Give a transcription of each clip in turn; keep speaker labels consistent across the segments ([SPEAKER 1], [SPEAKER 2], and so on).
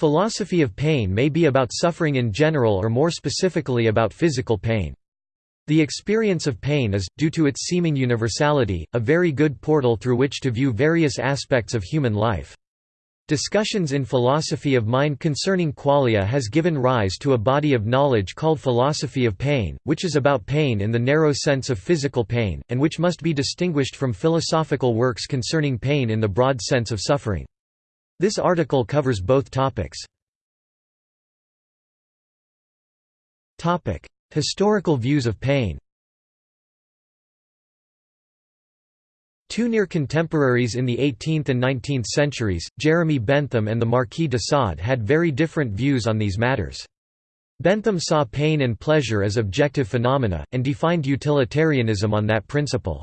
[SPEAKER 1] Philosophy of pain may be about suffering in general or more specifically about physical pain. The experience of pain is, due to its seeming universality, a very good portal through which to view various aspects of human life. Discussions in philosophy of mind concerning qualia has given rise to a body of knowledge called philosophy of pain, which is about pain in the narrow sense of physical pain, and which must be distinguished from philosophical works concerning pain in the broad sense of suffering. This article covers both topics. Historical views of pain Two near contemporaries in the 18th and 19th centuries, Jeremy Bentham and the Marquis de Sade had very different views on these matters. Bentham saw pain and pleasure as objective phenomena, and defined utilitarianism on that principle.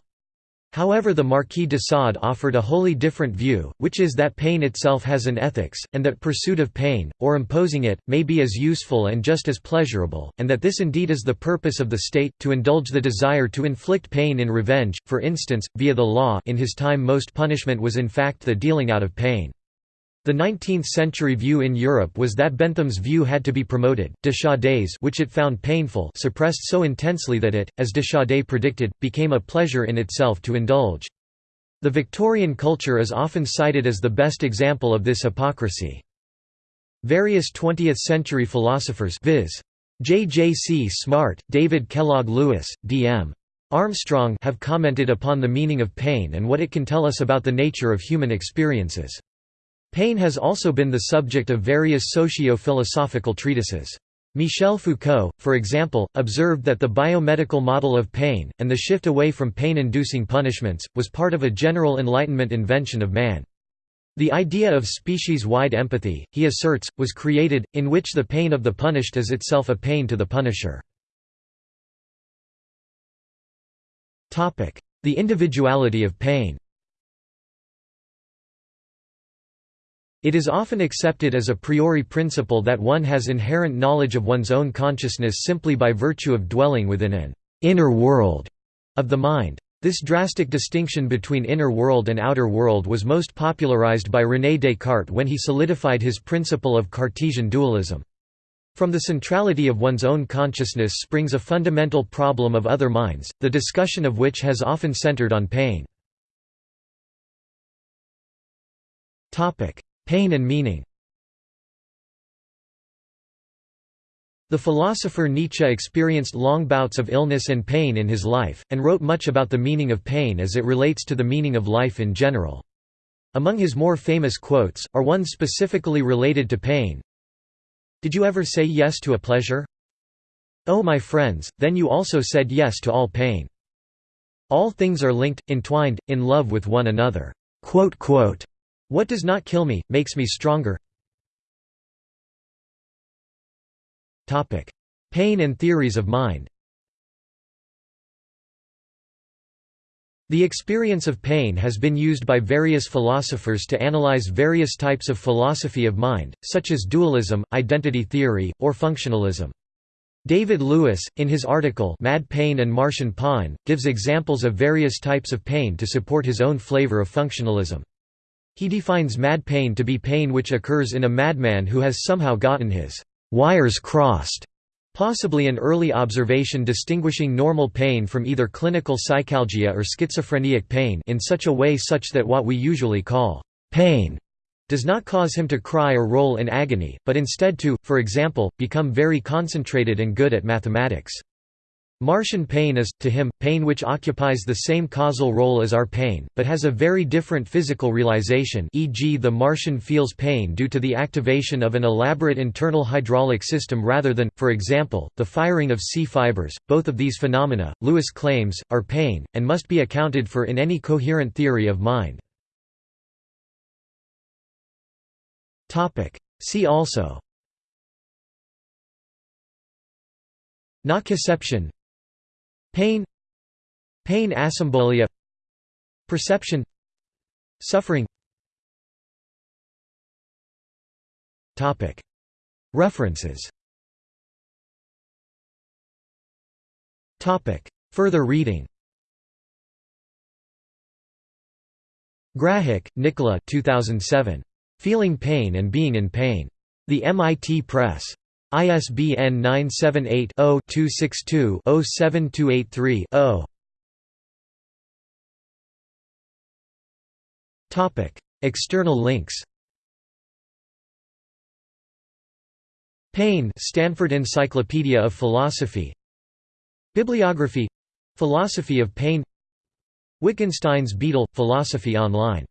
[SPEAKER 1] However the Marquis de Sade offered a wholly different view, which is that pain itself has an ethics, and that pursuit of pain, or imposing it, may be as useful and just as pleasurable, and that this indeed is the purpose of the state, to indulge the desire to inflict pain in revenge, for instance, via the law in his time most punishment was in fact the dealing out of pain. The 19th-century view in Europe was that Bentham's view had to be promoted, de Sade's which it found painful suppressed so intensely that it, as De Deschaudes predicted, became a pleasure in itself to indulge. The Victorian culture is often cited as the best example of this hypocrisy. Various 20th-century philosophers viz. J. J. C. Smart, David Kellogg Lewis, D. M. Armstrong have commented upon the meaning of pain and what it can tell us about the nature of human experiences. Pain has also been the subject of various socio-philosophical treatises. Michel Foucault, for example, observed that the biomedical model of pain, and the shift away from pain-inducing punishments, was part of a general Enlightenment invention of man. The idea of species-wide empathy, he asserts, was created, in which the pain of the punished is itself a pain to the punisher. The individuality of pain It is often accepted as a priori principle that one has inherent knowledge of one's own consciousness simply by virtue of dwelling within an inner world of the mind. This drastic distinction between inner world and outer world was most popularized by René Descartes when he solidified his principle of Cartesian dualism. From the centrality of one's own consciousness springs a fundamental problem of other minds, the discussion of which has often centered on pain. Pain and meaning The philosopher Nietzsche experienced long bouts of illness and pain in his life, and wrote much about the meaning of pain as it relates to the meaning of life in general. Among his more famous quotes, are ones specifically related to pain. Did you ever say yes to a pleasure? Oh my friends, then you also said yes to all pain. All things are linked, entwined, in love with one another. What does not kill me, makes me stronger Pain and theories of mind The experience of pain has been used by various philosophers to analyze various types of philosophy of mind, such as dualism, identity theory, or functionalism. David Lewis, in his article Mad Pain and Martian Pain, gives examples of various types of pain to support his own flavor of functionalism. He defines mad pain to be pain which occurs in a madman who has somehow gotten his wires crossed, possibly an early observation distinguishing normal pain from either clinical psychalgia or schizophrenic pain in such a way such that what we usually call pain does not cause him to cry or roll in agony, but instead to, for example, become very concentrated and good at mathematics. Martian pain is, to him, pain which occupies the same causal role as our pain, but has a very different physical realization e.g. the Martian feels pain due to the activation of an elaborate internal hydraulic system rather than, for example, the firing of C fibers. Both of these phenomena, Lewis claims, are pain, and must be accounted for in any coherent theory of mind. See also Nociception Pain Pain asymbolia Perception Suffering References Further reading Grahek, Nicola 2007. Feeling Pain and Being in Pain. The MIT Press. ISBN 978 0 262 07283 0. External links. Pain Stanford Encyclopedia of Philosophy. Bibliography. Philosophy of Pain. Wittgenstein's Beetle – Philosophy Online